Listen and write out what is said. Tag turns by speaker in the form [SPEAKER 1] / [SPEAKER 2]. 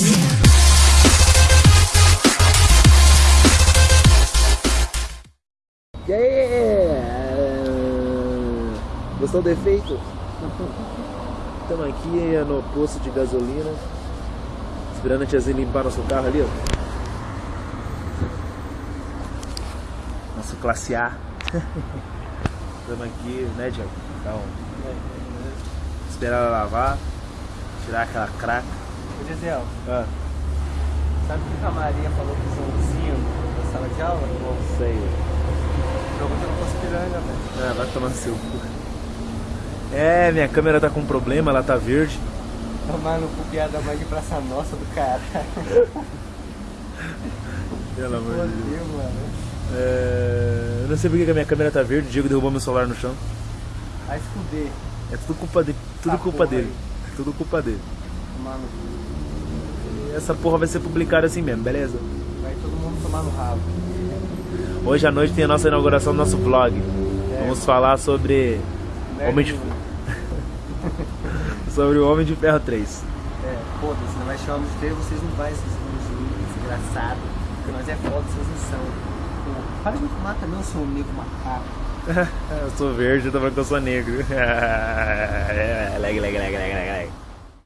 [SPEAKER 1] you.
[SPEAKER 2] E aí? Gostou do efeito? Estamos aqui no posto de gasolina, esperando a tiazinha limpar nosso carro ali, ó. Nosso classe A. Estamos aqui, né, Diego? Então, esperar ela lavar, tirar aquela craca.
[SPEAKER 3] Ô Gisel,
[SPEAKER 2] Ah,
[SPEAKER 3] sabe o que a Maria falou pro Joãozinho na sala de aula?
[SPEAKER 2] não sei.
[SPEAKER 3] Pergunta não fosse piranga, velho.
[SPEAKER 2] Ah, vai tomar no seu cu. É, minha câmera tá com problema, ela tá verde.
[SPEAKER 3] Tomar no cu piada mais de praça nossa do cara.
[SPEAKER 2] Pelo amor de Deus.
[SPEAKER 3] Fodeu, mano.
[SPEAKER 2] É, eu não sei porque que a minha câmera tá verde, o Diego derrubou meu celular no chão.
[SPEAKER 3] Vai se fuder.
[SPEAKER 2] É tudo culpa dele. Tudo
[SPEAKER 3] Ah,
[SPEAKER 2] culpa dele. Tudo culpa dele.
[SPEAKER 3] Tomar no cu.
[SPEAKER 2] E essa porra vai ser publicada assim mesmo, beleza?
[SPEAKER 3] Vai todo mundo tomar no rabo.
[SPEAKER 2] Hoje à noite tem a nossa inauguração do nosso vlog.
[SPEAKER 3] É,
[SPEAKER 2] Vamos falar sobre.
[SPEAKER 3] Nerd
[SPEAKER 2] Homem de-. Sobre o Homem de Ferro 3.
[SPEAKER 3] É, foda-se, não vai chamar de ter, vocês não vai, esses desgraçados. Porque nós é foda, vocês não são. Pô, Para de me fumar também, eu sou um nego macaco.
[SPEAKER 2] eu sou verde, eu tô falando que eu sou negro. leg, leg, leg, leg.